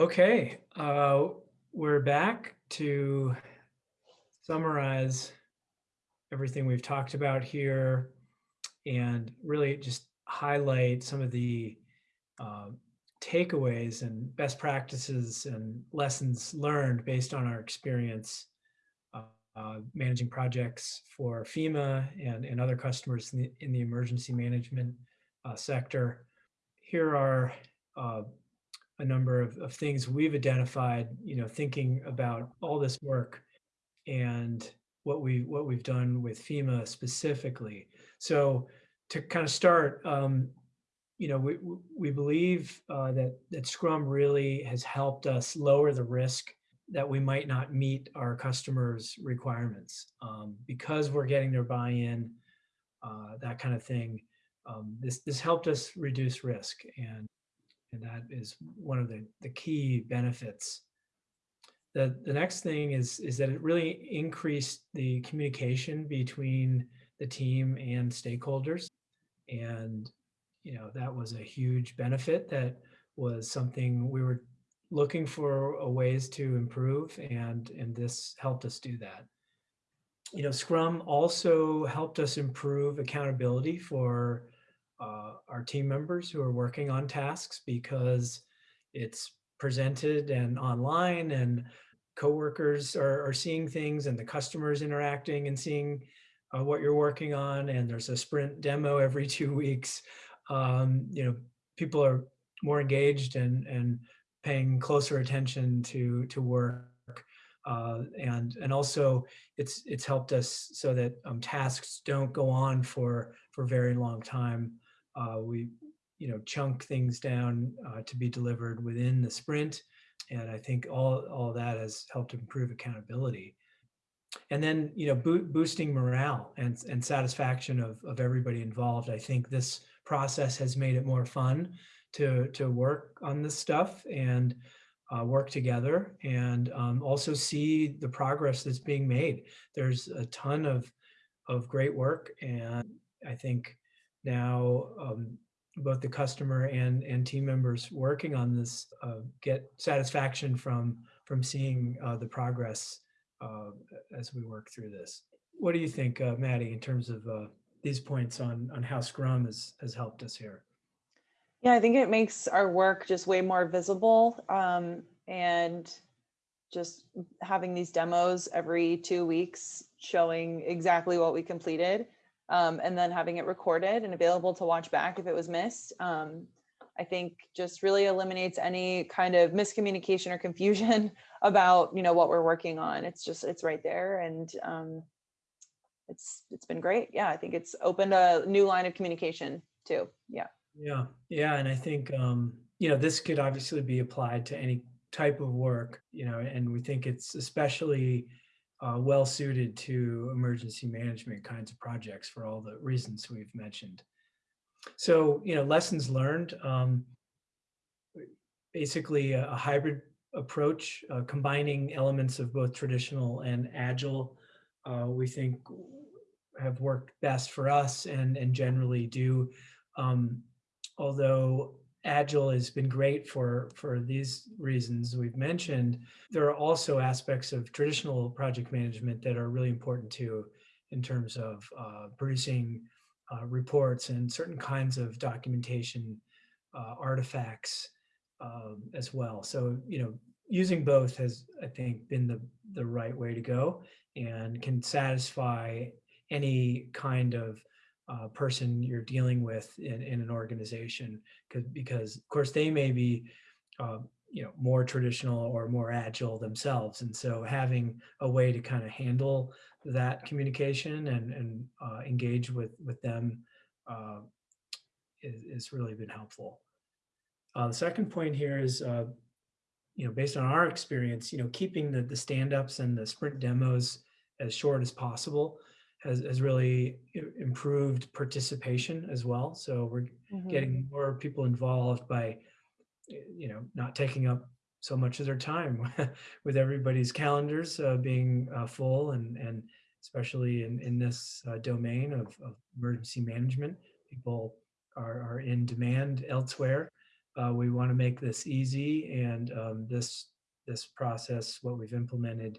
Okay, uh, we're back to summarize everything we've talked about here and really just highlight some of the uh, takeaways and best practices and lessons learned based on our experience uh, uh, managing projects for FEMA and, and other customers in the, in the emergency management uh, sector. Here are uh, a number of, of things we've identified, you know, thinking about all this work and what we what we've done with FEMA specifically. So to kind of start, um, you know, we we believe uh, that that Scrum really has helped us lower the risk that we might not meet our customers' requirements um, because we're getting their buy-in, uh, that kind of thing. Um, this this helped us reduce risk, and and that is one of the the key benefits. The the next thing is is that it really increased the communication between the team and stakeholders, and you know that was a huge benefit. That was something we were looking for ways to improve and and this helped us do that you know scrum also helped us improve accountability for uh, our team members who are working on tasks because it's presented and online and coworkers are, are seeing things and the customers interacting and seeing uh, what you're working on and there's a sprint demo every two weeks um, you know people are more engaged and and paying closer attention to to work uh, and and also it's it's helped us so that um, tasks don't go on for for very long time. Uh, we you know chunk things down uh, to be delivered within the sprint, and I think all all that has helped improve accountability. And then you know bo boosting morale and and satisfaction of of everybody involved. I think this process has made it more fun to to work on this stuff and uh, work together and um, also see the progress that's being made. There's a ton of of great work, and I think now um, both the customer and and team members working on this uh, get satisfaction from from seeing uh, the progress uh, as we work through this. What do you think, uh, Maddie, in terms of uh, these points on on how Scrum has has helped us here? Yeah, I think it makes our work just way more visible um, and just having these demos every two weeks showing exactly what we completed um, and then having it recorded and available to watch back if it was missed. Um, I think just really eliminates any kind of miscommunication or confusion about you know what we're working on. It's just it's right there and um, it's it's been great. Yeah, I think it's opened a new line of communication too. Yeah. Yeah, yeah, and I think um, you know this could obviously be applied to any type of work, you know, and we think it's especially uh, well suited to emergency management kinds of projects for all the reasons we've mentioned. So, you know, lessons learned, um, basically a, a hybrid approach, uh, combining elements of both traditional and agile, uh, we think have worked best for us and, and generally do um, although agile has been great for for these reasons we've mentioned. There are also aspects of traditional project management that are really important too in terms of uh, producing uh, reports and certain kinds of documentation uh, artifacts um, as well. So you know using both has i think been the the right way to go and can satisfy any kind of uh, person you're dealing with in, in an organization because of course they may be uh, you know more traditional or more agile themselves and so having a way to kind of handle that communication and, and uh, engage with with them uh, is, is really been helpful. Uh, the second point here is uh, you know based on our experience you know keeping the the stand-ups and the sprint demos as short as possible has, has really improved participation as well. So we're mm-hmm. getting more people involved by, you know, not taking up so much of their time with everybody's calendars uh, being uh, full and, and especially in, in this uh, domain of, of, emergency management, people are, are in demand elsewhere. Uh, we want to make this easy and um, this this process, what we've implemented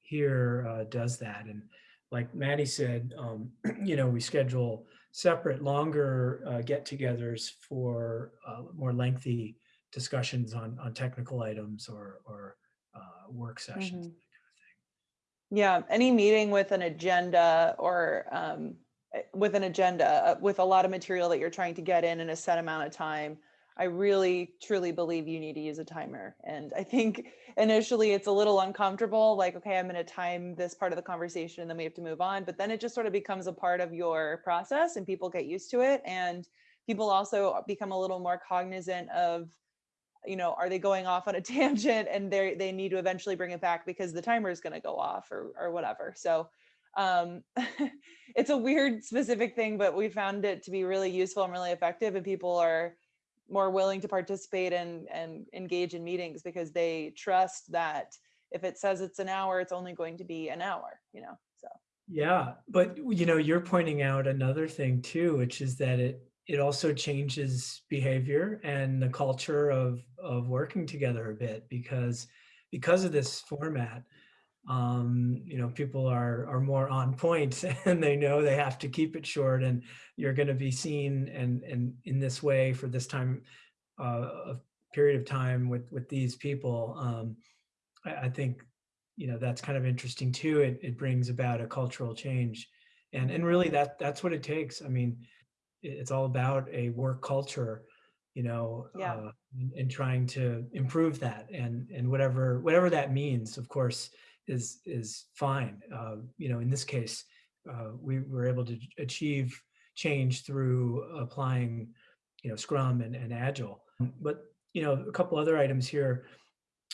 here, uh, does that. And like Maddie said, um, you know, we schedule separate, longer uh, get-togethers for uh, more lengthy discussions on on technical items or or uh, work sessions. Mhm. Yeah, any meeting with an agenda or um, eh, with an agenda, uh, with a lot of material that you're trying to get in in a set amount of time, I really truly believe you need to use a timer. And I think initially it's a little uncomfortable, like, okay, I'm going to time this part of the conversation and then we have to move on. But then it just sort of becomes a part of your process and people get used to it. And people also become a little more cognizant of you know, are they going off on a tangent and they they need to eventually bring it back because the timer is going to go off or or whatever. So um it's a weird specific thing, but we found it to be really useful and really effective and people are more willing to participate and and engage in meetings because they trust that if it says it's an hour, it's only going to be an hour, you know. So Yeah, but you know, you're pointing out another thing too, which is that it it also changes behavior and the culture of of working together a bit because because of this format um you know people are are more on point and they know they have to keep it short and you're going to be seen and and in this way for this time uh of period of time with with these people. Um I, I think you know that's kind of interesting too. It, it brings about a cultural change and and really that that's what it takes. I mean it's all about a work culture you know Yeah. uh, and, and trying to improve that and and whatever whatever that means of course is is fine. Uh, you know in this case uh, we were able to achieve change through applying you know scrum and, and agile. But you know a couple other items here.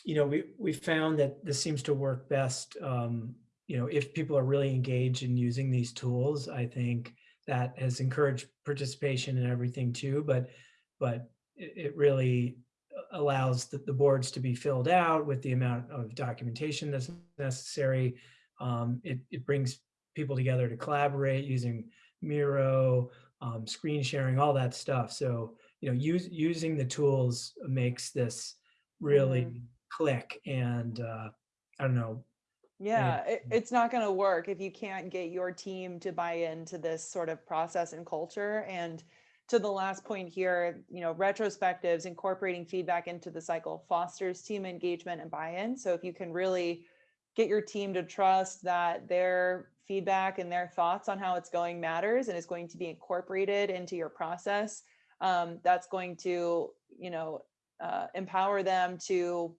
You know we we found that this seems to work best um, you know if people are really engaged in using these tools. I think that has encouraged participation and everything too, but but it, it really allows the, the boards to be filled out with the amount of documentation that's necessary. Um, it, it brings people together to collaborate using Miro, um, screen sharing, all that stuff. So you know, use, using the tools makes this really click. And uh, I don't know, Yeah, it, it's not going to work if you can't get your team to buy into this sort of process and culture. And to the last point here, you know, retrospectives, incorporating feedback into the cycle fosters team engagement and buy-in. So if you can really get your team to trust that their feedback and their thoughts on how it's going matters and is going to be incorporated into your process, um, that's going to, you know, uh, empower them to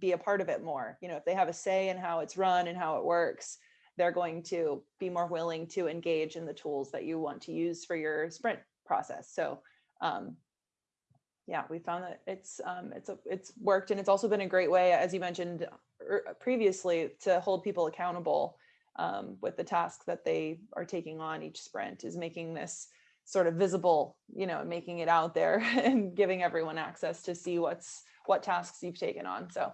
be a part of it more. You know, if they have a say in how it's run and how it works, they're going to be more willing to engage in the tools that you want to use for your sprint process. So, um, yeah, we found that it's um, it's a, it's worked, and it's also been a great way, as you mentioned er, previously, to hold people accountable um, with the task that they are taking on each sprint. Is making this sort of visible, you know, making it out there and giving everyone access to see what's what tasks you've taken on. So,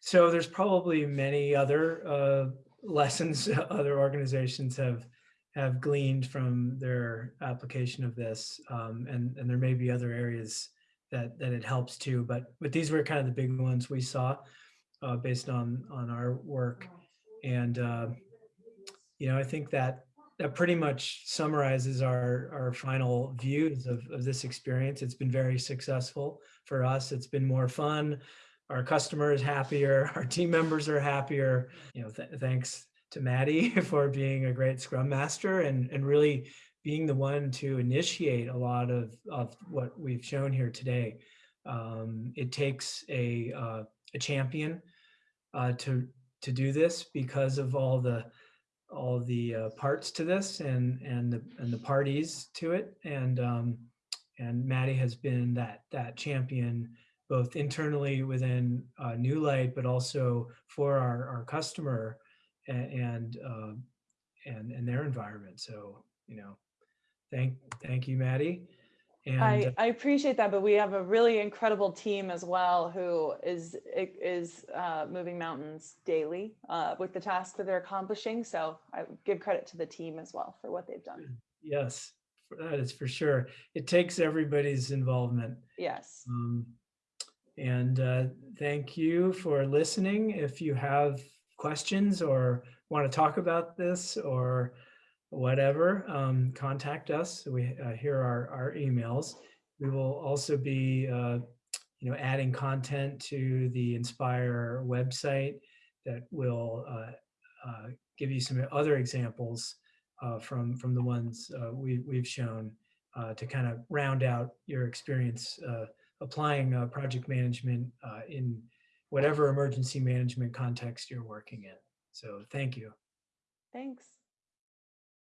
so there's probably many other uh, lessons other organizations have have gleaned from their application of this, um, and and there may be other areas that that it helps too. But but these were kind of the big ones we saw uh, based on on our work, and uh, you know I think that that pretty much summarizes our our final views of, of this experience. It's been very successful for us. It's been more fun. Our customer is happier. Our team members are happier. You know, th- thanks to Maddie for being a great Scrum Master and and really being the one to initiate a lot of of what we've shown here today. Um, it takes a uh, a champion uh, to to do this because of all the all the uh, parts to this and and the and the parties to it and um, and Maddie has been that that champion both internally within uh, New Light but also for our our customer and and, uh, and and their environment. So you know, thank thank you, Maddie. And I, uh, I appreciate that, but we have a really incredible team as well who is is uh, moving mountains daily uh, with the tasks that they're accomplishing. So I give credit to the team as well for what they've done. yes, that is for sure. It takes everybody's involvement. Yes. Um, And uh, thank you for listening. If you have questions or want to talk about this or whatever, um, contact us. We, uh, here are our emails. We will also be, uh, you know, adding content to the Inspire website that will uh, uh, give you some other examples uh, from, from the ones uh, we, we've shown to kind of round out your experience applying project management in whatever emergency management context you're working in. So thank you. Thanks.